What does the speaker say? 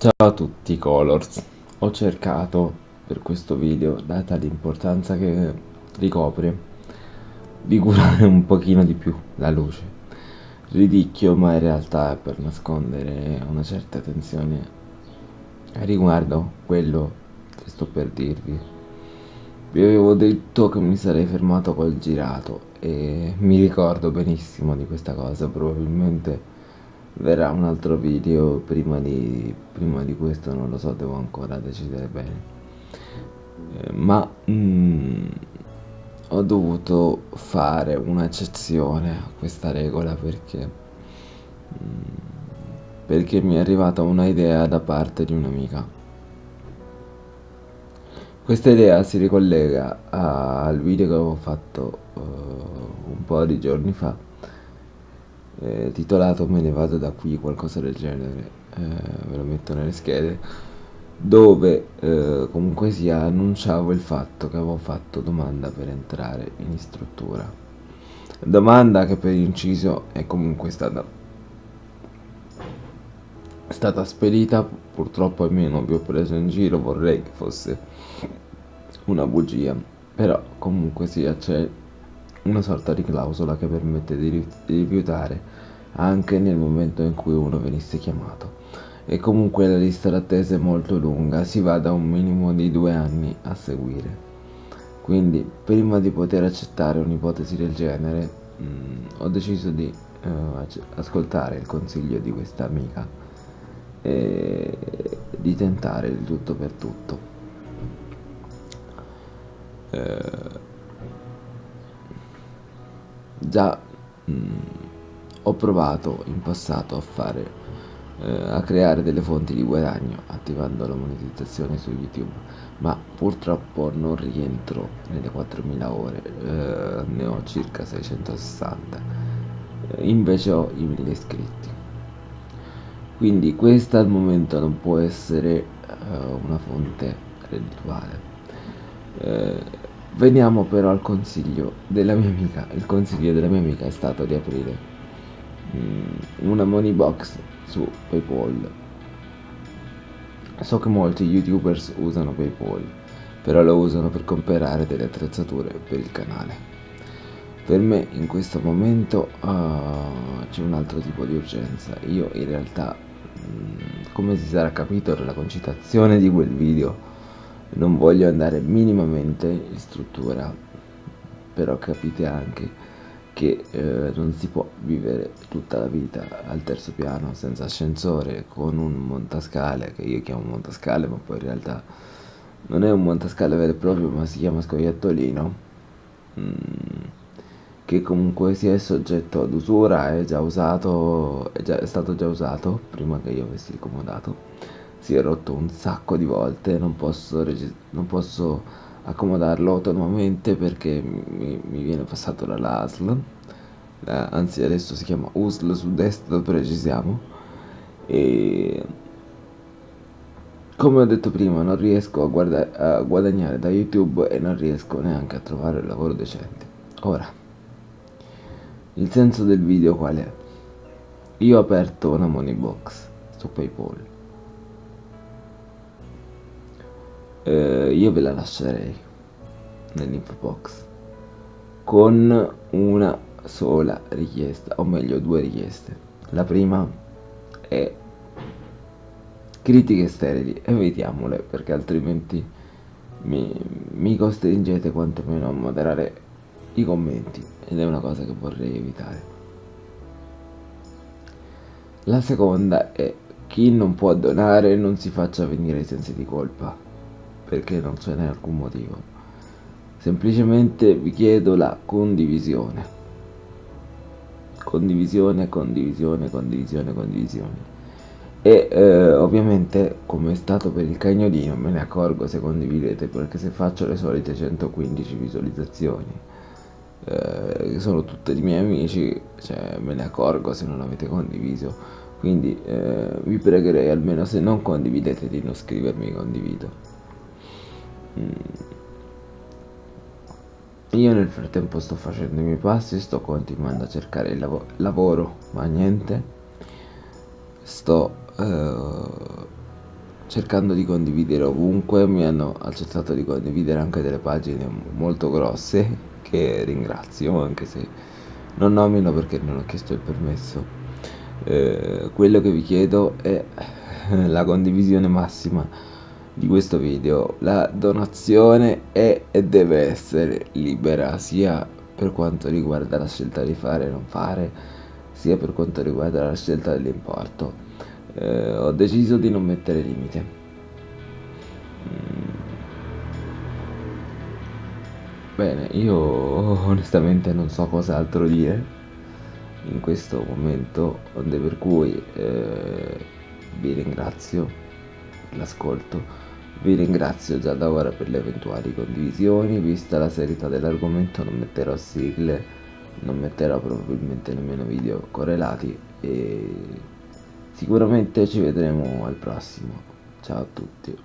Ciao a tutti Colors, ho cercato per questo video, data l'importanza che ricopre, di curare un pochino di più la luce. Ridicchio ma in realtà è per nascondere una certa tensione riguardo quello che sto per dirvi. Vi avevo detto che mi sarei fermato col girato e mi ricordo benissimo di questa cosa, probabilmente verrà un altro video prima di, prima di questo non lo so devo ancora decidere bene. Eh, ma mm, ho dovuto fare un'eccezione a questa regola perché mm, perché mi è arrivata una idea da parte di un'amica. Questa idea si ricollega al video che avevo fatto uh, un po' di giorni fa eh, titolato Me ne vado da qui, qualcosa del genere, eh, ve lo metto nelle schede, dove eh, comunque sia annunciavo il fatto che avevo fatto domanda per entrare in istruttura. Domanda che per inciso è comunque stata, stata spedita, purtroppo almeno vi ho preso in giro, vorrei che fosse una bugia, però comunque sia c'è una sorta di clausola che permette di rifiutare anche nel momento in cui uno venisse chiamato. E comunque la lista d'attesa è molto lunga, si va da un minimo di due anni a seguire. Quindi prima di poter accettare un'ipotesi del genere mh, mm, ho deciso di uh, ascoltare il consiglio di questa amica e di tentare il tutto per tutto. Uh, già mh, mm, ho provato in passato a fare eh, a creare delle fonti di guadagno attivando la monetizzazione su youtube ma purtroppo non rientro nelle 4000 ore eh, ne ho circa 660 eh, invece ho i 1000 iscritti. Quindi questa al momento non può essere eh, una fonte reddituale. Eh, Veniamo però al consiglio della mia amica. Il consiglio della mia amica è stato di aprire mm, una money box su PayPal. So che molti youtubers usano PayPal, però lo usano per comprare delle attrezzature per il canale. Per me in questo momento uh, c'è un altro tipo di urgenza. Io in realtà, mm, come si sarà capito dalla concitazione di quel video, non voglio andare minimamente in struttura però capite anche che eh, non si può vivere tutta la vita al terzo piano senza ascensore con un montascale che io chiamo montascale ma poi in realtà non è un montascale vero e proprio ma si chiama scoiattolino mm, che comunque sia soggetto ad usura è già usato è, già, è stato già usato prima che io avessi ricomodato si è rotto un sacco di volte non posso, non posso accomodarlo autonomamente perché mi, mi viene passato la LASL eh, anzi adesso si chiama USL su desktop precisiamo e come ho detto prima non riesco a, guarda- a guadagnare da youtube e non riesco neanche a trovare un lavoro decente ora il senso del video qual è? io ho aperto una money box su paypal io ve la lascerei nell'info box con una sola richiesta o meglio due richieste. La prima è critiche sterili evitiamole perché altrimenti mi, mi costringete quantomeno a moderare i commenti ed è una cosa che vorrei evitare. La seconda è chi non può donare non si faccia venire sensi di colpa perché non ce n'è alcun motivo. Semplicemente vi chiedo la condivisione. Condivisione, condivisione, condivisione, condivisione. E eh, ovviamente, come è stato per il cagnolino, me ne accorgo se condividete, perché se faccio le solite 115 visualizzazioni, eh, che sono tutti i miei amici, cioè, me ne accorgo se non avete condiviso. Quindi eh, vi pregherei almeno se non condividete di non scrivermi condivido. Mm. Io nel frattempo sto facendo i miei passi, sto continuando a cercare il lav lavoro, ma niente. Sto uh, cercando di condividere ovunque, mi hanno accettato di condividere anche delle pagine molto grosse che ringrazio anche se non nomino perché non ho chiesto il permesso. Eh, quello che vi chiedo è la condivisione massima di questo video. La donazione è e deve essere libera sia per quanto riguarda la scelta di fare e non fare, sia per quanto riguarda la scelta dell'importo eh, ho deciso di non mettere limite. Mm. Bene, io onestamente non so cos'altro dire in questo momento, per cui eh, vi ringrazio l'ascolto, vi ringrazio già da ora per le eventuali condivisioni, vista la serietà dell'argomento non metterò sigle, non metterò probabilmente nemmeno video correlati e Sicuramente ci vedremo al prossimo. Ciao a tutti.